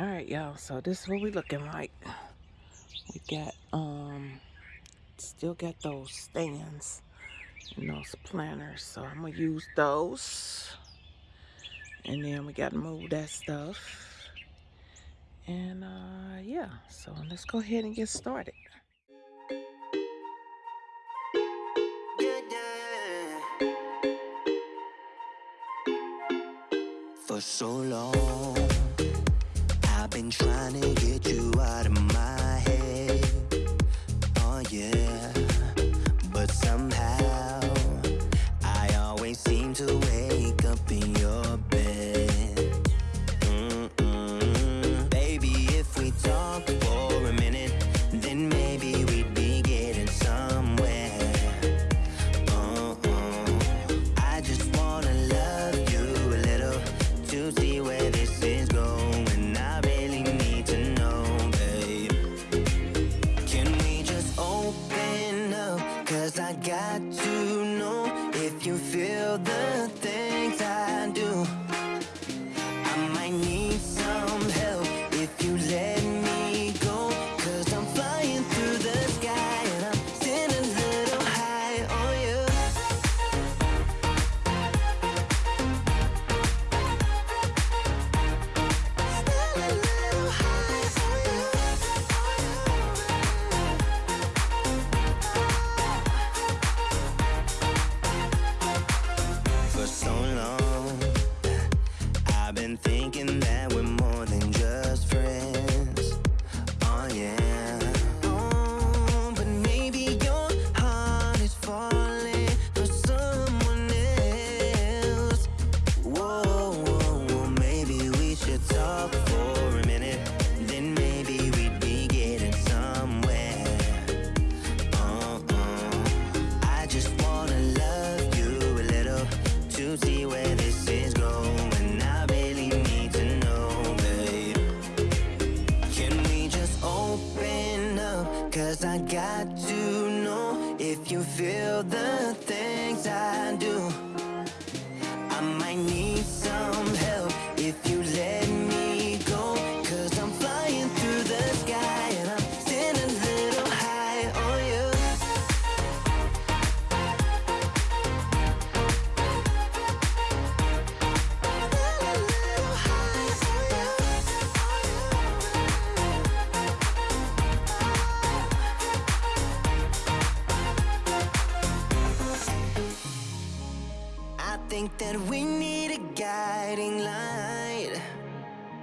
all right y'all so this is what we looking like. We got um still got those stands and those planters so i'm gonna use those. And then we gotta move that stuff. And uh yeah so let's go ahead and get started. For so long been trying to get you still the things I do. I might need some help. that we need a guiding light.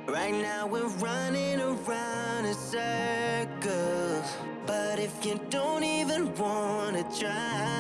Right now we're running around in circles. But if you don't even wanna try,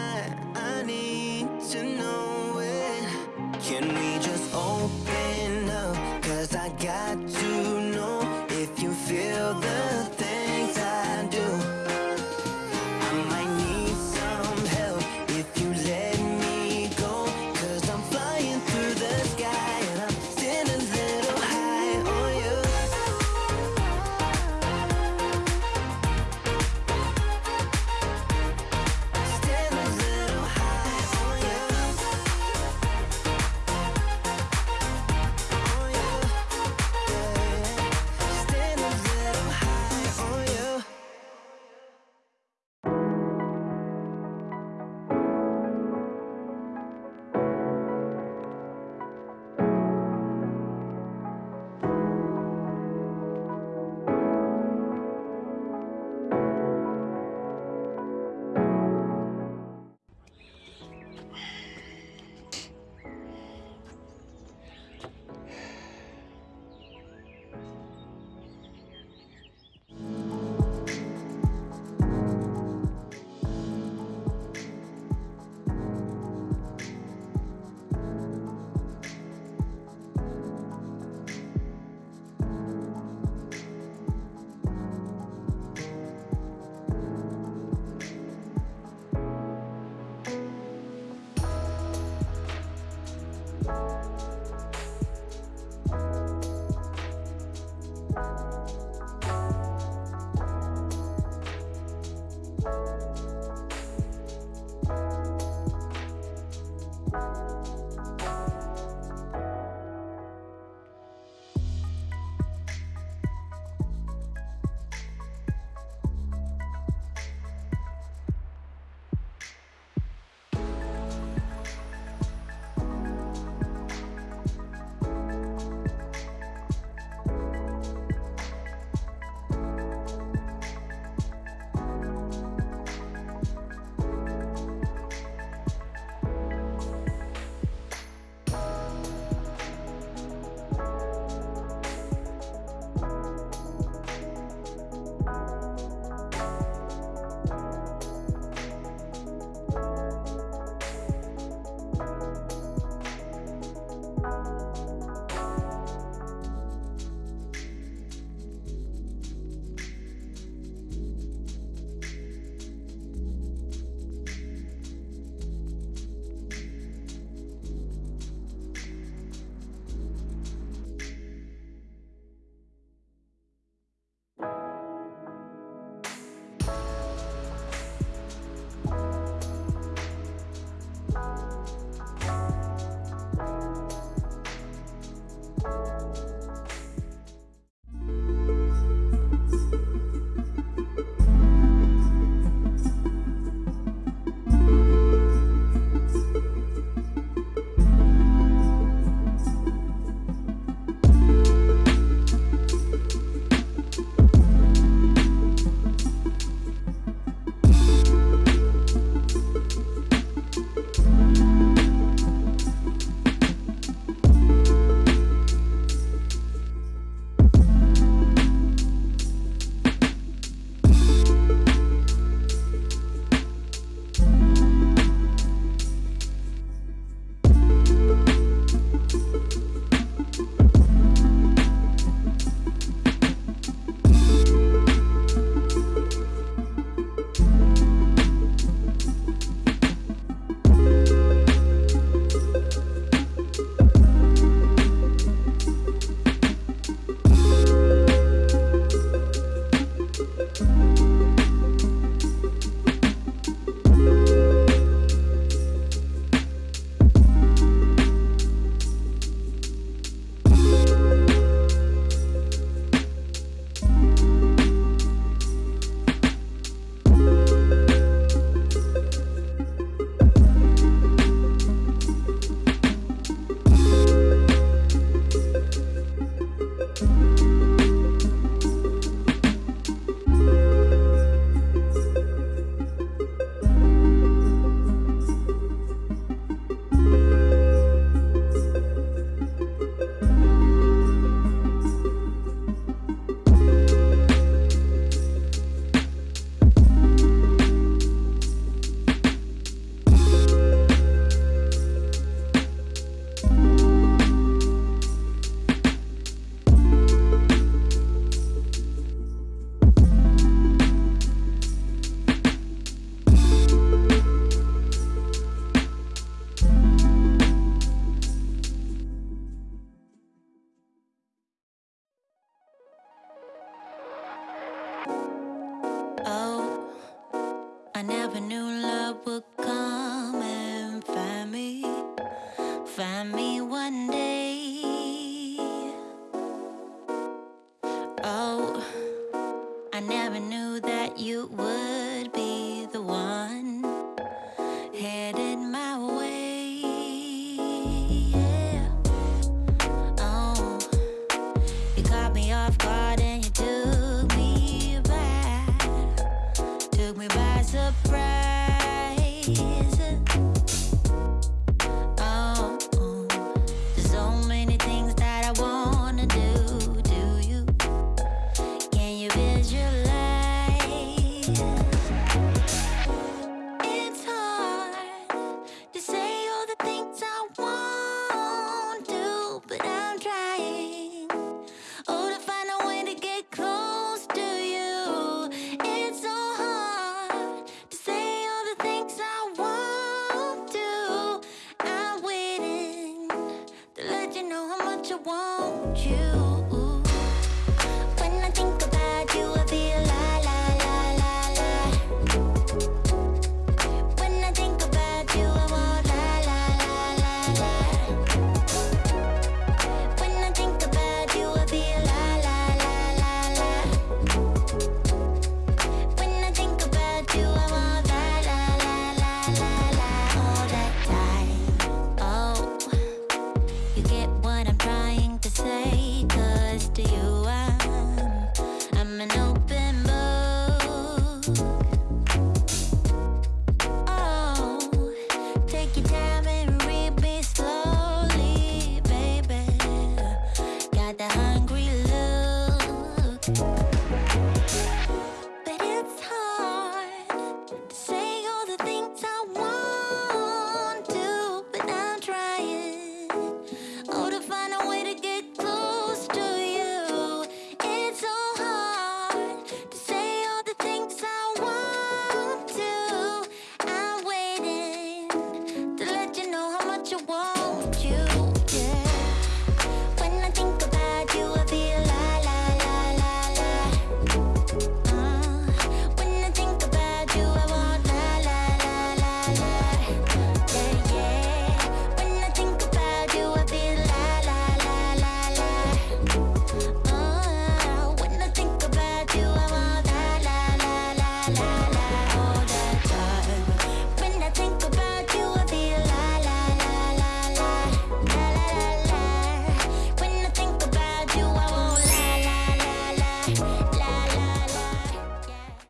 you.